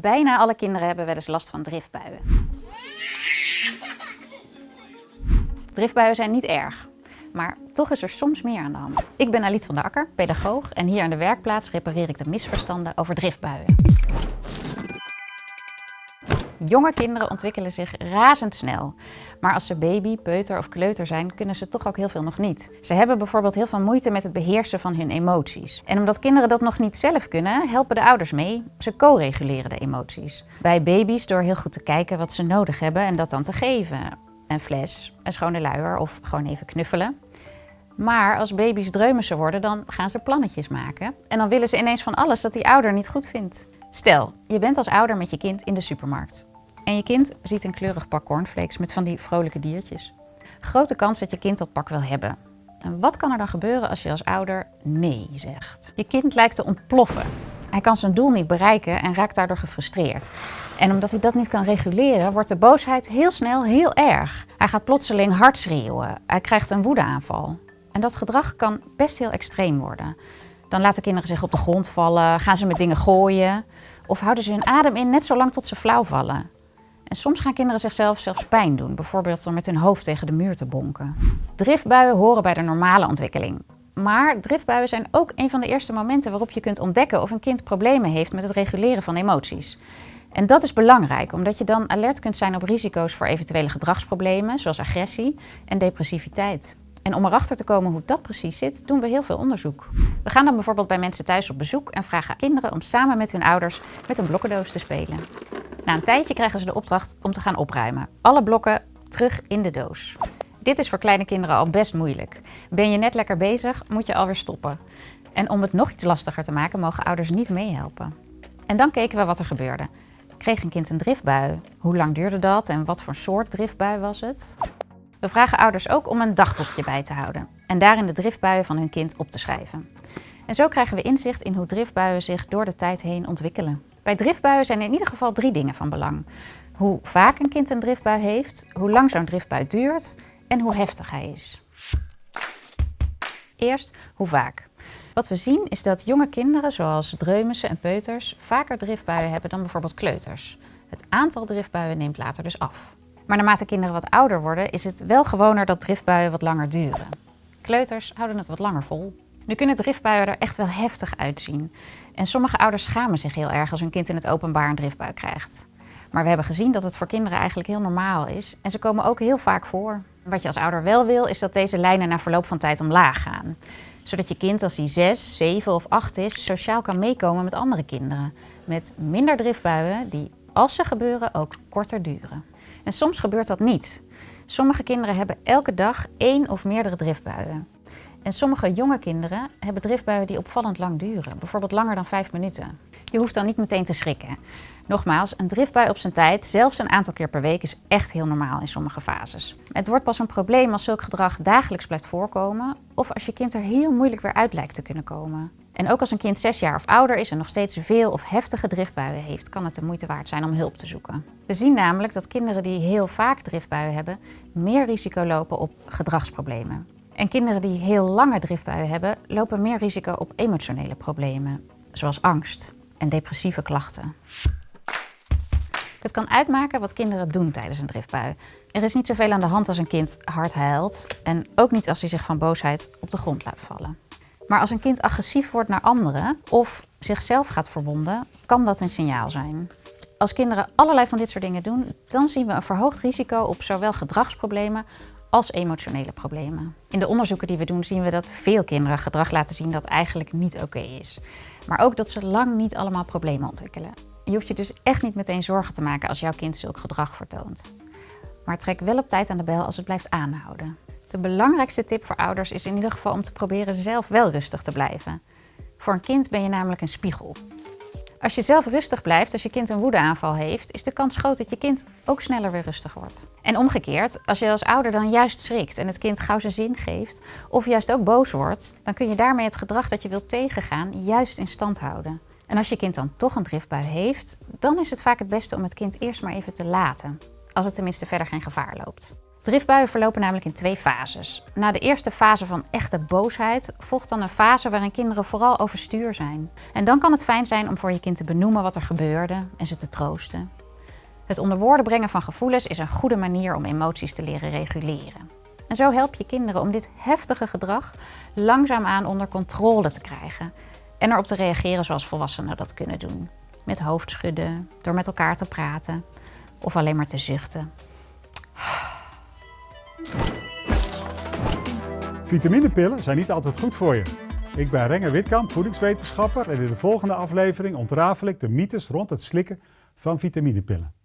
Bijna alle kinderen hebben wel eens last van driftbuien. Driftbuien zijn niet erg, maar toch is er soms meer aan de hand. Ik ben Aliet van der Akker, pedagoog en hier aan de werkplaats repareer ik de misverstanden over driftbuien. Jonge kinderen ontwikkelen zich razendsnel. Maar als ze baby, peuter of kleuter zijn, kunnen ze toch ook heel veel nog niet. Ze hebben bijvoorbeeld heel veel moeite met het beheersen van hun emoties. En omdat kinderen dat nog niet zelf kunnen, helpen de ouders mee. Ze co-reguleren de emoties. Bij baby's door heel goed te kijken wat ze nodig hebben en dat dan te geven. Een fles, een schone luier of gewoon even knuffelen. Maar als baby's dreumen worden, dan gaan ze plannetjes maken. En dan willen ze ineens van alles dat die ouder niet goed vindt. Stel, je bent als ouder met je kind in de supermarkt. En je kind ziet een kleurig pak cornflakes met van die vrolijke diertjes. Grote kans dat je kind dat pak wil hebben. En wat kan er dan gebeuren als je als ouder nee zegt? Je kind lijkt te ontploffen. Hij kan zijn doel niet bereiken en raakt daardoor gefrustreerd. En omdat hij dat niet kan reguleren, wordt de boosheid heel snel heel erg. Hij gaat plotseling hard schreeuwen. Hij krijgt een woedeaanval. En dat gedrag kan best heel extreem worden. Dan laten kinderen zich op de grond vallen, gaan ze met dingen gooien of houden ze hun adem in net zo lang tot ze flauw vallen. En soms gaan kinderen zichzelf zelfs pijn doen, bijvoorbeeld door met hun hoofd tegen de muur te bonken. Driftbuien horen bij de normale ontwikkeling. Maar driftbuien zijn ook een van de eerste momenten waarop je kunt ontdekken of een kind problemen heeft met het reguleren van emoties. En dat is belangrijk, omdat je dan alert kunt zijn op risico's voor eventuele gedragsproblemen, zoals agressie en depressiviteit. En om erachter te komen hoe dat precies zit, doen we heel veel onderzoek. We gaan dan bijvoorbeeld bij mensen thuis op bezoek en vragen kinderen om samen met hun ouders met een blokkendoos te spelen. Na een tijdje krijgen ze de opdracht om te gaan opruimen. Alle blokken terug in de doos. Dit is voor kleine kinderen al best moeilijk. Ben je net lekker bezig, moet je alweer stoppen. En om het nog iets lastiger te maken, mogen ouders niet meehelpen. En dan keken we wat er gebeurde. Kreeg een kind een driftbui? Hoe lang duurde dat en wat voor soort driftbui was het? We vragen ouders ook om een dagboekje bij te houden en daarin de driftbuien van hun kind op te schrijven. En zo krijgen we inzicht in hoe driftbuien zich door de tijd heen ontwikkelen. Bij driftbuien zijn in ieder geval drie dingen van belang. Hoe vaak een kind een driftbui heeft, hoe lang zo'n driftbui duurt en hoe heftig hij is. Eerst, hoe vaak. Wat we zien is dat jonge kinderen, zoals dreumissen en peuters, vaker driftbuien hebben dan bijvoorbeeld kleuters. Het aantal driftbuien neemt later dus af. Maar naarmate kinderen wat ouder worden, is het wel gewoner dat driftbuien wat langer duren. Kleuters houden het wat langer vol. Nu kunnen driftbuien er echt wel heftig uitzien. En sommige ouders schamen zich heel erg als hun kind in het openbaar een driftbui krijgt. Maar we hebben gezien dat het voor kinderen eigenlijk heel normaal is. En ze komen ook heel vaak voor. Wat je als ouder wel wil, is dat deze lijnen na verloop van tijd omlaag gaan. Zodat je kind als hij 6, 7 of 8 is, sociaal kan meekomen met andere kinderen. Met minder driftbuien die, als ze gebeuren, ook korter duren. En soms gebeurt dat niet. Sommige kinderen hebben elke dag één of meerdere driftbuien. En sommige jonge kinderen hebben driftbuien die opvallend lang duren, bijvoorbeeld langer dan vijf minuten. Je hoeft dan niet meteen te schrikken. Nogmaals, een driftbui op zijn tijd, zelfs een aantal keer per week, is echt heel normaal in sommige fases. Het wordt pas een probleem als zulk gedrag dagelijks blijft voorkomen of als je kind er heel moeilijk weer uit lijkt te kunnen komen. En ook als een kind zes jaar of ouder is en nog steeds veel of heftige driftbuien heeft, kan het de moeite waard zijn om hulp te zoeken. We zien namelijk dat kinderen die heel vaak driftbuien hebben, meer risico lopen op gedragsproblemen. En kinderen die heel lange driftbuien hebben, lopen meer risico op emotionele problemen, zoals angst en depressieve klachten. Het kan uitmaken wat kinderen doen tijdens een driftbui. Er is niet zoveel aan de hand als een kind hard huilt en ook niet als hij zich van boosheid op de grond laat vallen. Maar als een kind agressief wordt naar anderen of zichzelf gaat verwonden, kan dat een signaal zijn. Als kinderen allerlei van dit soort dingen doen, dan zien we een verhoogd risico op zowel gedragsproblemen als emotionele problemen. In de onderzoeken die we doen zien we dat veel kinderen gedrag laten zien dat eigenlijk niet oké is. Maar ook dat ze lang niet allemaal problemen ontwikkelen. Je hoeft je dus echt niet meteen zorgen te maken als jouw kind zulk gedrag vertoont. Maar trek wel op tijd aan de bel als het blijft aanhouden. De belangrijkste tip voor ouders is in ieder geval om te proberen zelf wel rustig te blijven. Voor een kind ben je namelijk een spiegel. Als je zelf rustig blijft als je kind een woedeaanval heeft, is de kans groot dat je kind ook sneller weer rustig wordt. En omgekeerd, als je als ouder dan juist schrikt en het kind gauw zijn zin geeft, of juist ook boos wordt, dan kun je daarmee het gedrag dat je wilt tegengaan juist in stand houden. En als je kind dan toch een driftbui heeft, dan is het vaak het beste om het kind eerst maar even te laten. Als het tenminste verder geen gevaar loopt. Driftbuien verlopen namelijk in twee fases. Na de eerste fase van echte boosheid volgt dan een fase waarin kinderen vooral overstuur zijn. En dan kan het fijn zijn om voor je kind te benoemen wat er gebeurde en ze te troosten. Het onder woorden brengen van gevoelens is een goede manier om emoties te leren reguleren. En zo help je kinderen om dit heftige gedrag langzaamaan onder controle te krijgen en erop te reageren zoals volwassenen dat kunnen doen. Met hoofdschudden, door met elkaar te praten of alleen maar te zuchten. Vitaminepillen zijn niet altijd goed voor je. Ik ben Renger Witkamp, voedingswetenschapper en in de volgende aflevering ontrafel ik de mythes rond het slikken van vitaminepillen.